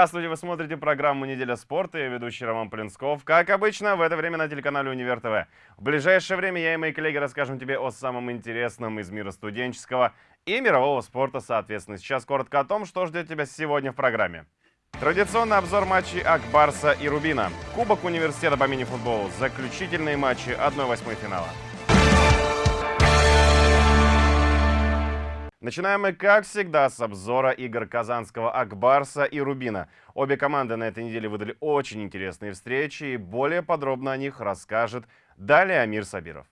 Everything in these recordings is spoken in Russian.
Здравствуйте, вы смотрите программу «Неделя спорта». Я ведущий Роман Плинсков. Как обычно, в это время на телеканале «Универ ТВ». В ближайшее время я и мои коллеги расскажем тебе о самом интересном из мира студенческого и мирового спорта, соответственно. Сейчас коротко о том, что ждет тебя сегодня в программе. Традиционный обзор матчей Акбарса и Рубина. Кубок университета по мини-футболу. Заключительные матчи 1-8 финала. Начинаем мы, как всегда, с обзора игр казанского Акбарса и Рубина. Обе команды на этой неделе выдали очень интересные встречи, и более подробно о них расскажет далее Амир Сабиров.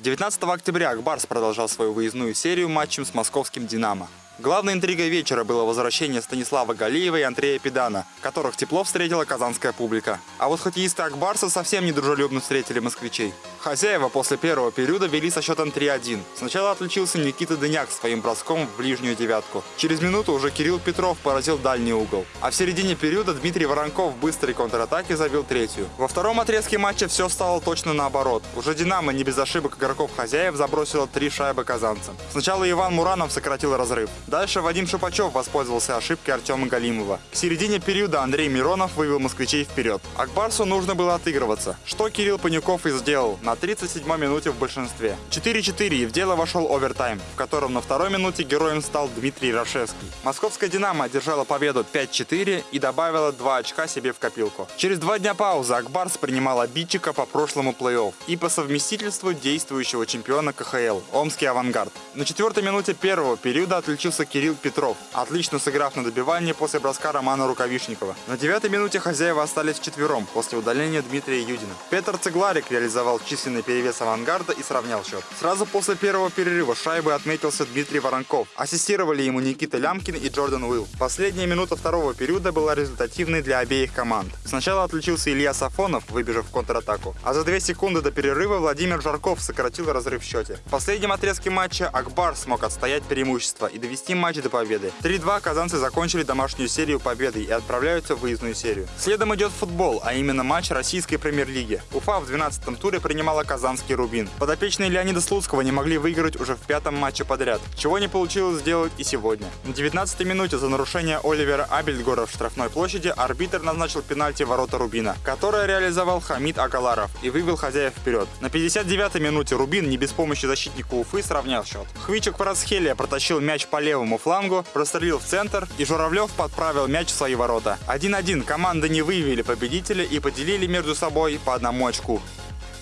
19 октября Акбарс продолжал свою выездную серию матчем с московским «Динамо». Главной интригой вечера было возвращение Станислава Галиева и Андрея Педана, которых тепло встретила казанская публика. А вот хоккеисты Акбарса совсем недружелюбно встретили москвичей. Хозяева после первого периода вели со счетом 3-1. Сначала отличился Никита Дыняк своим броском в ближнюю девятку. Через минуту уже Кирилл Петров поразил дальний угол. А в середине периода Дмитрий Воронков в быстрой контратаке забил третью. Во втором отрезке матча все стало точно наоборот. Уже «Динамо» не без ошибок игроков хозяев забросила три шайбы казанцам. Сначала Иван Муранов сократил разрыв. Дальше Вадим Шипачев воспользовался ошибкой Артема Галимова. К середине периода Андрей Миронов вывел москвичей вперед. Акбарсу нужно было отыгрываться, что Кирилл Панюков и сделал на 37-й минуте в большинстве. 4-4 и в дело вошел овертайм, в котором на второй минуте героем стал Дмитрий Рашевский. Московская «Динамо» одержала победу 5-4 и добавила 2 очка себе в копилку. Через два дня паузы Акбарс принимал обидчика по прошлому плей-офф и по совместительству действующего чемпиона КХЛ – Омский «Авангард». На четвертой минуте первого периода отличился Кирилл Петров, отлично сыграв на добивание после броска Романа Рукавишникова. На девятой минуте хозяева остались вчетвером после удаления Дмитрия Юдина. Петр Цегларик реализовал численный перевес авангарда и сравнял счет. Сразу после первого перерыва шайбы отметился Дмитрий Воронков. Ассистировали ему Никита Лямкин и Джордан Уилл. Последняя минута второго периода была результативной для обеих команд. Сначала отличился Илья Сафонов, выбежав в контратаку, а за две секунды до перерыва Владимир Жарков сократил разрыв в счете. В последнем отрезке матча Акбар смог отстоять преимущество и довести матч до победы. 3-2 казанцы закончили домашнюю серию победой и отправляются в выездную серию. Следом идет футбол, а именно матч российской премьер-лиги. Уфа в 12-м туре принимала казанский Рубин. Подопечные Леонида Слуцкого не могли выиграть уже в пятом матче подряд, чего не получилось сделать и сегодня. На 19-й минуте за нарушение Оливера Абельдгора в штрафной площади арбитр назначил пенальти ворота Рубина, которое реализовал Хамид Агаларов и вывел хозяев вперед. На 59-й минуте Рубин не без помощи защитника Уфы сравнял счет. Хвичек Парасхелия протащил мяч по левому флангу, прострелил в центр, и Журавлев подправил мяч в свои ворота. 1-1 команды не выявили победителя и поделили между собой по одному очку.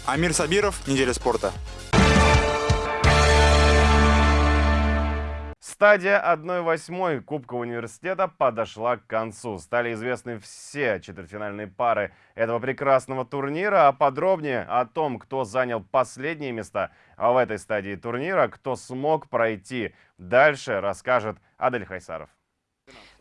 Амир Сабиров, Неделя спорта. Стадия 1-8 Кубка университета подошла к концу. Стали известны все четвертьфинальные пары этого прекрасного турнира. А подробнее о том, кто занял последние места в этой стадии турнира, кто смог пройти дальше, расскажет Адель Хайсаров.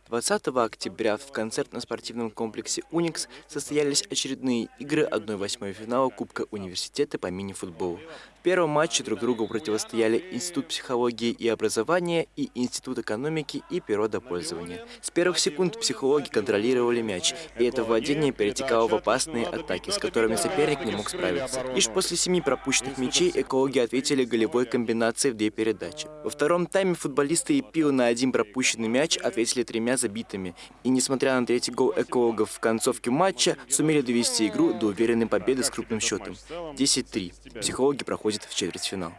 20 октября в концертно-спортивном комплексе «Уникс» состоялись очередные игры 1-8 финала Кубка университета по мини-футболу первом матче друг другу противостояли Институт психологии и образования и Институт экономики и природопользования. С первых секунд психологи контролировали мяч, и это владение перетекало в опасные атаки, с которыми соперник не мог справиться. Лишь после семи пропущенных мячей экологи ответили голевой комбинацией в две передачи. Во втором тайме футболисты ИПИЛ на один пропущенный мяч ответили тремя забитыми, и несмотря на третий гол экологов в концовке матча, сумели довести игру до уверенной победы с крупным счетом – 10-3. Психологи проходят выходит в четвертьфинал.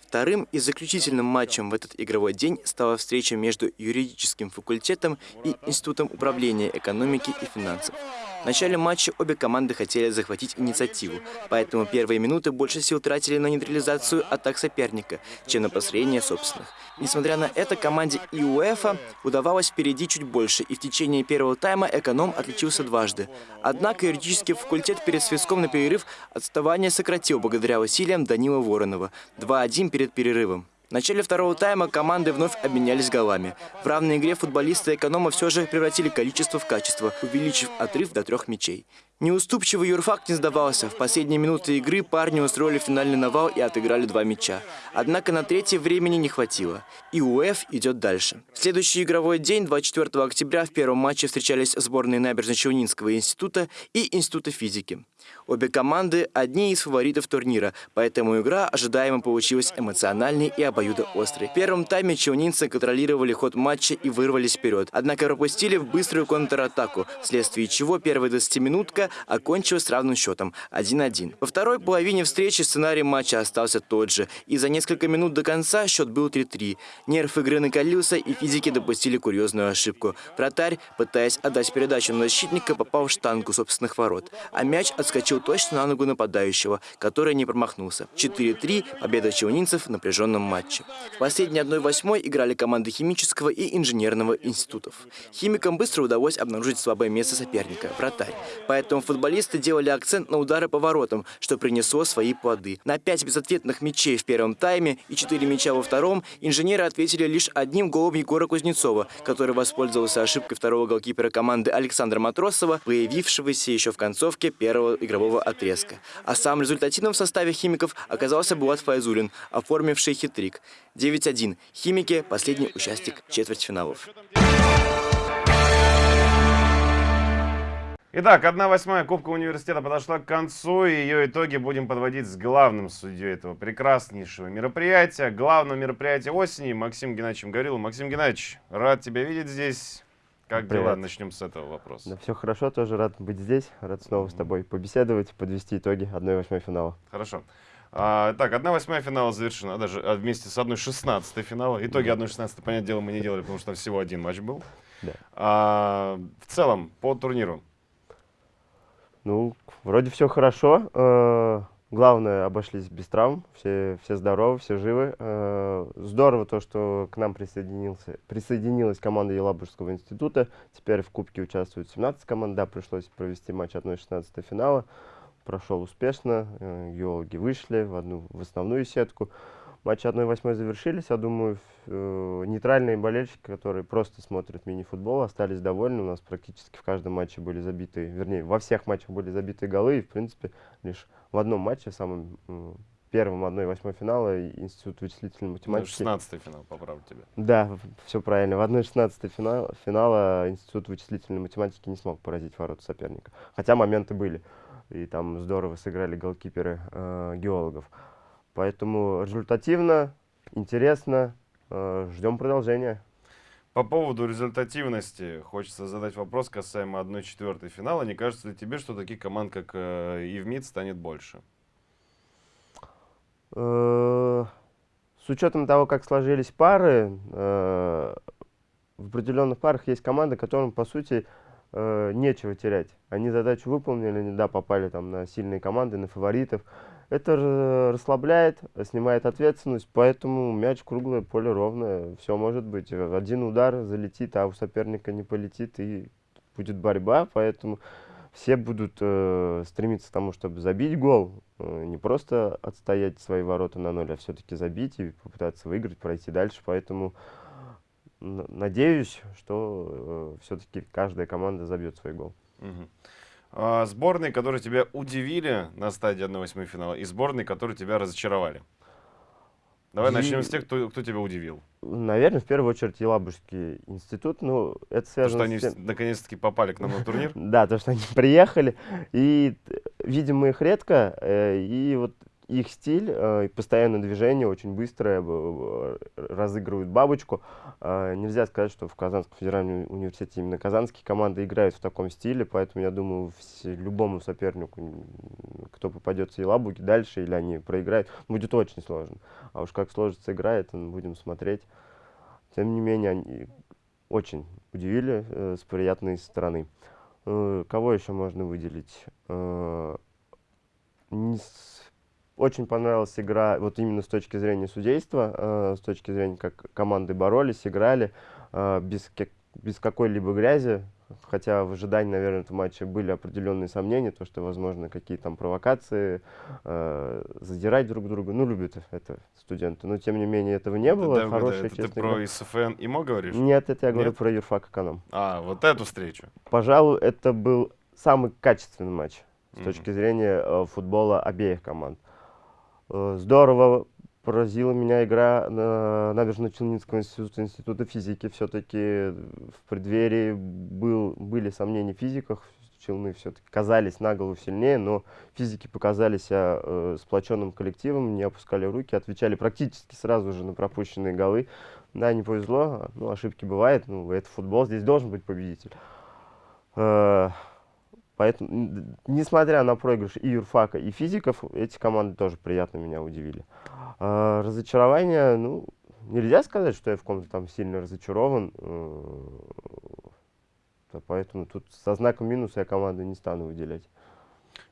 Вторым и заключительным матчем в этот игровой день стала встреча между юридическим факультетом и Институтом управления экономики и финансов. В начале матча обе команды хотели захватить инициативу, поэтому первые минуты больше сил тратили на нейтрализацию атак соперника, чем на построение собственных. Несмотря на это, команде ИУЭФа удавалось впереди чуть больше, и в течение первого тайма эконом отличился дважды. Однако юридический факультет перед свистком на перерыв отставание сократил благодаря усилиям Данила Воронова. 2-1 перед перерывом. В начале второго тайма команды вновь обменялись голами. В равной игре футболисты эконома все же превратили количество в качество, увеличив отрыв до трех мячей. Неуступчивый юрфак не сдавался. В последние минуты игры парни устроили финальный навал и отыграли два мяча. Однако на третье времени не хватило. И УФ идет дальше. В следующий игровой день, 24 октября, в первом матче встречались сборные Набережно-Челнинского института и Института физики. Обе команды – одни из фаворитов турнира, поэтому игра ожидаемо получилась эмоциональной и обоюдоострой. В первом тайме челнинцы контролировали ход матча и вырвались вперед, однако пропустили в быструю контратаку, вследствие чего первая 20-минутка окончилась равным счетом – 1-1. Во второй половине встречи сценарий матча остался тот же, и за несколько минут до конца счет был 3-3. Нерв игры накалился, и физики допустили курьезную ошибку. Вратарь, пытаясь отдать передачу на защитника, попал в штангу собственных ворот, а мяч отскочил точно на ногу нападающего, который не промахнулся. 4-3 – победа челнинцев в напряженном матче. В последней 1-8 играли команды химического и инженерного институтов. Химикам быстро удалось обнаружить слабое место соперника – вратарь. Поэтому футболисты делали акцент на удары по воротам, что принесло свои плоды. На 5 безответных мячей в первом тайме и 4 мяча во втором инженеры ответили лишь одним голом Егора Кузнецова, который воспользовался ошибкой второго голкипера команды Александра Матросова, появившегося еще в концовке первого игрового отрезка. А самым результативным в составе химиков оказался Булат Файзулин, оформивший хитрик. 9-1. Химики – последний участник четвертьфиналов. Итак, 1-8 Кубка университета подошла к концу, и ее итоги будем подводить с главным судьей этого прекраснейшего мероприятия, главного мероприятия осени, Максим Геннадьевичем Гориловым. Максим Геннадьевич, рад тебя видеть здесь. Как Привет. дела? Начнем с этого вопроса. Да, все хорошо, тоже рад быть здесь, рад снова с тобой побеседовать, подвести итоги 1-8 финала. Хорошо. А, так, 1-8 финала завершена, даже а, вместе с 1-16 финала. Итоги 1-16, понятное дело, мы не делали, потому что там всего один матч был. Да. А, в целом, по турниру? Ну, вроде все хорошо. Главное, обошлись без травм, все, все здоровы, все живы. Э, здорово то, что к нам присоединился, присоединилась команда Елабужского института. Теперь в Кубке участвуют 17 команд. Да, пришлось провести матч 1-16 финала. Прошел успешно, э, геологи вышли в одну в основную сетку. Матчи 1-8 завершились. Я думаю, э, нейтральные болельщики, которые просто смотрят мини-футбол, остались довольны. У нас практически в каждом матче были забиты, вернее, во всех матчах были забиты голы. И, в принципе, лишь в одном матче, самом э, первом 1-8 финала, Институт вычислительной математики. 16 финал, поправлю тебя. Да, все правильно. В 1-16 финал, финала Институт вычислительной математики не смог поразить ворота соперника. Хотя моменты были. И там здорово сыграли голкиперы э, геологов. Поэтому результативно, интересно, э, ждем продолжения. По поводу результативности хочется задать вопрос касаемо 1-4 финала. Не кажется ли тебе, что таких команд, как э, Евмит, станет больше? Э, с учетом того, как сложились пары, в определенных парах есть команды, которым, по сути, нечего терять. Они задачу выполнили, да, попали там на сильные команды, на фаворитов. Это расслабляет, снимает ответственность, поэтому мяч круглое, поле ровное, все может быть. Один удар залетит, а у соперника не полетит, и будет борьба, поэтому все будут э, стремиться к тому, чтобы забить гол, э, не просто отстоять свои ворота на ноль, а все-таки забить и попытаться выиграть, пройти дальше, поэтому надеюсь, что э, все-таки каждая команда забьет свой гол. Угу. А, сборные, которые тебя удивили на стадии 1-8 финала, и сборные, которые тебя разочаровали. Давай и... начнем с тех, кто, кто тебя удивил. Наверное, в первую очередь Елабужский институт. Ну, это связано то, что они тем... наконец-таки попали к нам на турнир? Да, то, что они приехали. И видим мы их редко. Э, и вот их стиль, э, постоянное движение, очень быстрое, разыгрывают бабочку. Э, нельзя сказать, что в Казанском федеральном университете именно казанские команды играют в таком стиле, поэтому я думаю, любому сопернику, кто попадется и Елабуги дальше, или они проиграют, будет очень сложно. А уж как сложится игра, это будем смотреть. Тем не менее, они очень удивили э, с приятной стороны. Кого еще можно выделить? Не с очень понравилась игра, вот именно с точки зрения судейства, э, с точки зрения, как команды боролись, играли, э, без, без какой-либо грязи. Хотя в ожидании, наверное, этого матча были определенные сомнения, то, что, возможно, какие там провокации, э, задирать друг друга. Ну, любят это студенты. Но, тем не менее, этого не было. Да, Хорошая, да, это ты про ИСФН ИМО говоришь? Нет, это я Нет? говорю про юрфак эконом. А, вот эту встречу. Пожалуй, это был самый качественный матч с mm -hmm. точки зрения э, футбола обеих команд. Э, здорово поразила меня игра на Набережно-Челнинского института, института физики. Все-таки в преддверии был, были сомнения в физиках, Челны все-таки казались на голову сильнее, но физики показали себя э, сплоченным коллективом, не опускали руки, отвечали практически сразу же на пропущенные голы. Да, не повезло, ну, ошибки бывают, ну, это футбол, здесь должен быть победитель. Э, поэтому, несмотря на проигрыш и юрфака, и физиков, эти команды тоже приятно меня удивили. Э, разочарование, ну, нельзя сказать, что я в ком-то там сильно разочарован. Э, поэтому тут со знаком минуса я команду не стану выделять.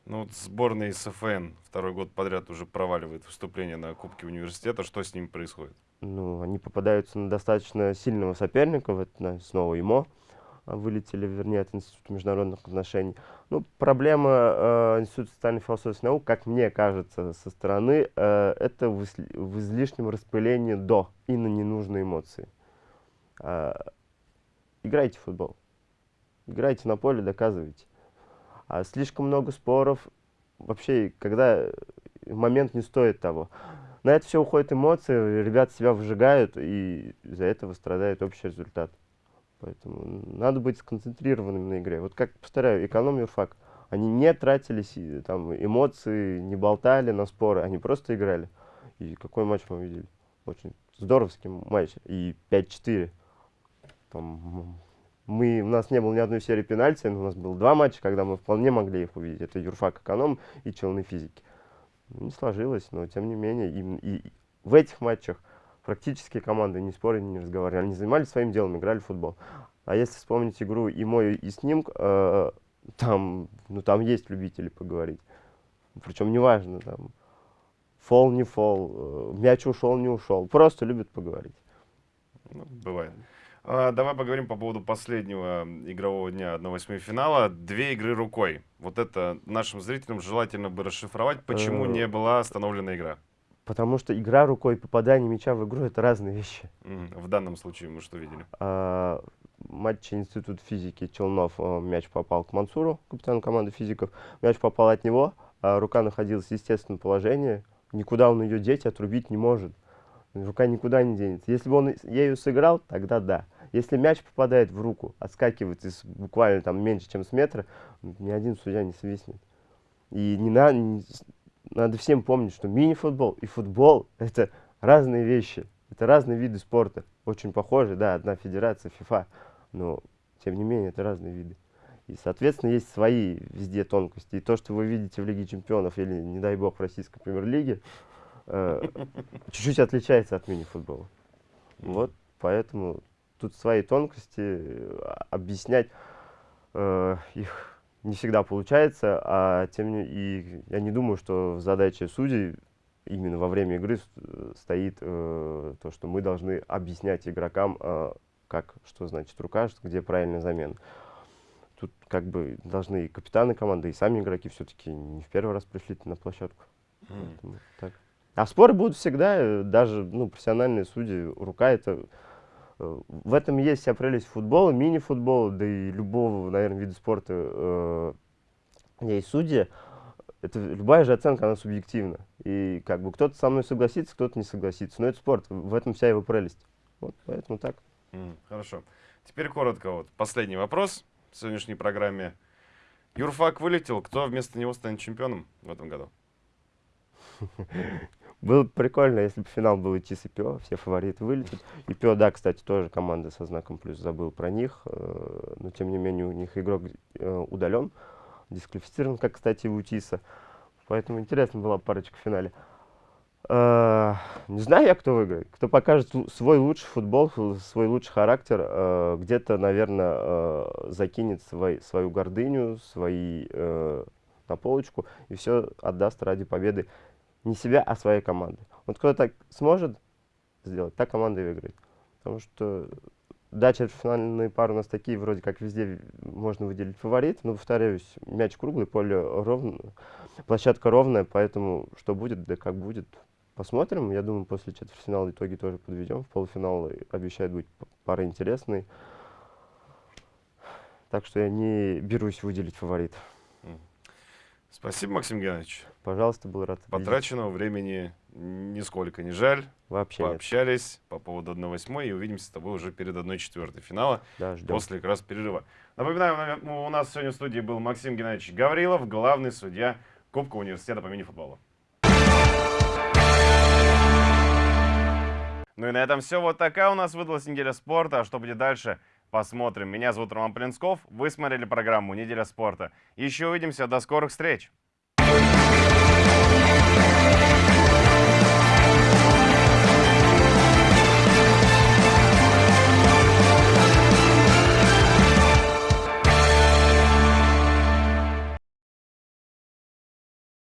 Ну вот сборная СФН второй год подряд уже проваливает выступление на Кубке университета. Что с ним происходит? Ну, они попадаются на достаточно сильного соперника, вот на, снова ИМО а, вылетели, вернее, от Института международных отношений. Ну, проблема э, Института социальной философии наук, как мне кажется, со стороны, э, это в, в излишнем распылении до и на ненужные эмоции. Э, играйте в футбол. Играйте на поле, доказывайте. А слишком много споров. Вообще, когда момент не стоит того. На это все уходят эмоции, ребята себя выжигают, и из-за этого страдает общий результат. Поэтому надо быть сконцентрированным на игре. Вот как, повторяю, экономию факт. Они не тратились там, эмоции, не болтали на споры, они просто играли. И какой матч мы видели? Очень здоровский матч. И 5-4. Там мы, у нас не было ни одной серии пенальти, но у нас было два матча, когда мы вполне могли их увидеть. Это Юрфак Эконом и Челны Физики. Ну, не сложилось, но тем не менее, и, и в этих матчах практически команды не спорили, не разговаривали. Они занимались своим делом, играли в футбол. А если вспомнить игру и мой, и с ним, э, там, ну, там есть любители поговорить. Причем неважно, там, фол, не фол, э, мяч ушел, не ушел. Просто любят поговорить. Ну, бывает. А, давай поговорим по поводу последнего игрового дня 1-8 финала. Две игры рукой. Вот это нашим зрителям желательно бы расшифровать, почему Э, не была остановлена игра. Потому что игра рукой и попадание мяча в игру это разные вещи. В данном случае мы что видели? А, матче Институт физики Челнов а, мяч попал к Мансуру, капитану команды физиков. Мяч попал от него, а рука находилась в естественном положении. Никуда он ее деть, отрубить не может. Рука никуда не денется. Если бы он ею сыграл, тогда да. Если мяч попадает в руку, отскакивает из буквально там меньше, чем с метра, ни один судья не свистнет. И не, на, надо всем помнить, что мини-футбол и футбол – это разные вещи. Это разные виды спорта. Очень похожи, да, одна федерация, ФИФА, но тем не менее это разные виды. И, соответственно, есть свои везде тонкости. И то, что вы видите в Лиге чемпионов или, не дай бог, в российской премьер-лиге, э, чуть-чуть отличается от мини-футбола. Вот, поэтому тут свои тонкости, э, объяснять э, их не всегда получается, а тем не и я не думаю, что задача судей именно во время игры э, стоит э, то, что мы должны объяснять игрокам, э, как, что значит рука, где правильная замена. Тут как бы должны и капитаны команды, и сами игроки все-таки не в первый раз пришли на площадку. Поэтому так. А споры будут всегда, э, даже ну, профессиональные судьи, рука это... В этом есть вся прелесть футбола, мини-футбола, да и любого, наверное, вида спорта, э, где есть судьи. Это любая же оценка, она субъективна. И как бы кто-то со мной согласится, кто-то не согласится. Но это спорт, в этом вся его прелесть. Вот поэтому так. М, Хорошо. Теперь коротко вот. Последний вопрос в сегодняшней программе. Юрфак вылетел. Кто вместо него станет чемпионом в этом году? Было бы прикольно, если бы финал был идти с ИПО, все фавориты вылетят. ИПО, да, кстати, тоже команда со знаком плюс, забыл про них, э, но тем не менее у них игрок э, удален, дисквалифицирован, как, кстати, и у ТИСа. Поэтому интересно была парочка в финале. Э, Не знаю я, кто выиграет. Кто покажет свой лучший футбол, фу- свой лучший характер, где-то, наверное, закинет свой- свою гордыню, свои на полочку и все отдаст ради победы не себя, а своей команды. Вот кто так сможет сделать, та команда и выиграет. Потому что, да, четвертьфинальные пары у нас такие, вроде как везде можно выделить фаворит, но, повторяюсь, мяч круглый, поле ровно, площадка ровная, поэтому что будет, да как будет, посмотрим. Я думаю, после четвертьфинала итоги тоже подведем. В полуфинал обещает быть пара интересной. Так что я не берусь выделить фаворит. Спасибо, Максим Геннадьевич. Пожалуйста, был рад. видеть. Потраченного времени нисколько не жаль. Вообще нет. Пообщались по поводу 1-8 и увидимся с тобой уже перед 1-4 финала Да, ждем. после как раз перерыва. Напоминаю, на- у нас сегодня в студии был Максим Геннадьевич Гаврилов, главный судья Кубка университета по мини-футболу. Ну и на этом все. Вот такая у нас выдалась неделя спорта. А что будет дальше, посмотрим. Меня зовут Роман Плинсков. Вы смотрели программу «Неделя спорта». Еще увидимся. До скорых встреч!